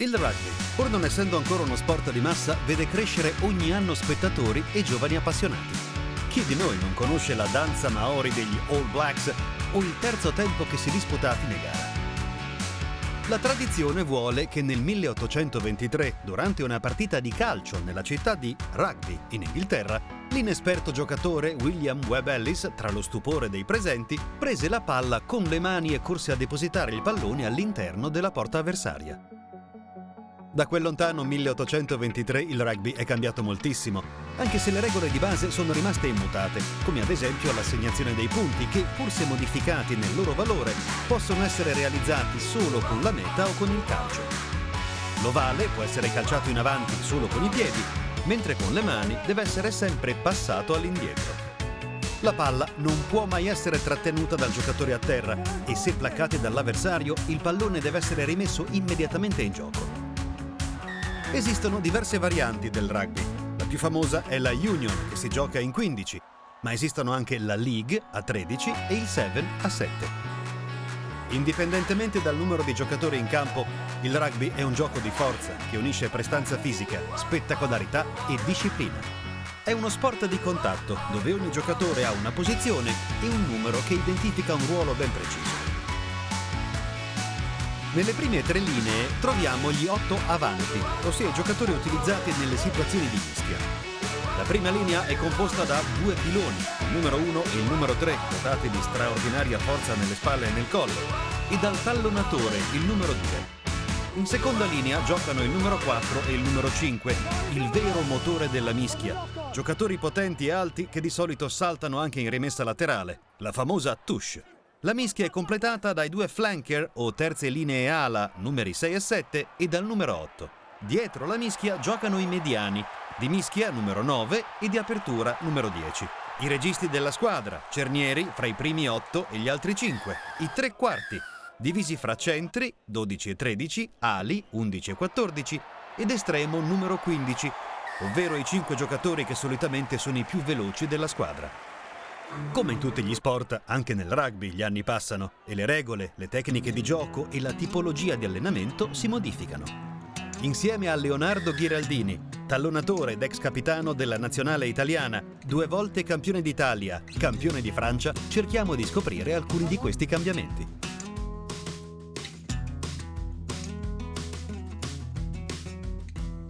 Il rugby, pur non essendo ancora uno sport di massa, vede crescere ogni anno spettatori e giovani appassionati. Chi di noi non conosce la danza maori degli All Blacks o il terzo tempo che si disputa a fine gara? La tradizione vuole che nel 1823, durante una partita di calcio nella città di Rugby, in Inghilterra, l'inesperto giocatore William Webb Ellis, tra lo stupore dei presenti, prese la palla con le mani e corse a depositare il pallone all'interno della porta avversaria. Da quel lontano 1823 il rugby è cambiato moltissimo, anche se le regole di base sono rimaste immutate, come ad esempio l'assegnazione dei punti che, pur se modificati nel loro valore, possono essere realizzati solo con la meta o con il calcio. L'ovale può essere calciato in avanti solo con i piedi, mentre con le mani deve essere sempre passato all'indietro. La palla non può mai essere trattenuta dal giocatore a terra e se placcate dall'avversario il pallone deve essere rimesso immediatamente in gioco. Esistono diverse varianti del rugby. La più famosa è la Union, che si gioca in 15, ma esistono anche la League a 13 e il 7 a 7. Indipendentemente dal numero di giocatori in campo, il rugby è un gioco di forza che unisce prestanza fisica, spettacolarità e disciplina. È uno sport di contatto dove ogni giocatore ha una posizione e un numero che identifica un ruolo ben preciso. Nelle prime tre linee troviamo gli otto avanti, ossia i giocatori utilizzati nelle situazioni di mischia. La prima linea è composta da due piloni, il numero 1 e il numero 3, dotati di straordinaria forza nelle spalle e nel collo, e dal tallonatore, il numero 2. In seconda linea giocano il numero 4 e il numero 5, il vero motore della mischia. Giocatori potenti e alti che di solito saltano anche in rimessa laterale, la famosa touche. La mischia è completata dai due flanker o terze linee ala numeri 6 e 7 e dal numero 8. Dietro la mischia giocano i mediani, di mischia numero 9 e di apertura numero 10. I registi della squadra, cernieri fra i primi 8 e gli altri 5. I tre quarti, divisi fra centri 12 e 13, ali 11 e 14 ed estremo numero 15, ovvero i 5 giocatori che solitamente sono i più veloci della squadra. Come in tutti gli sport, anche nel rugby gli anni passano e le regole, le tecniche di gioco e la tipologia di allenamento si modificano. Insieme a Leonardo Ghiraldini, tallonatore ed ex capitano della nazionale italiana, due volte campione d'Italia, campione di Francia, cerchiamo di scoprire alcuni di questi cambiamenti.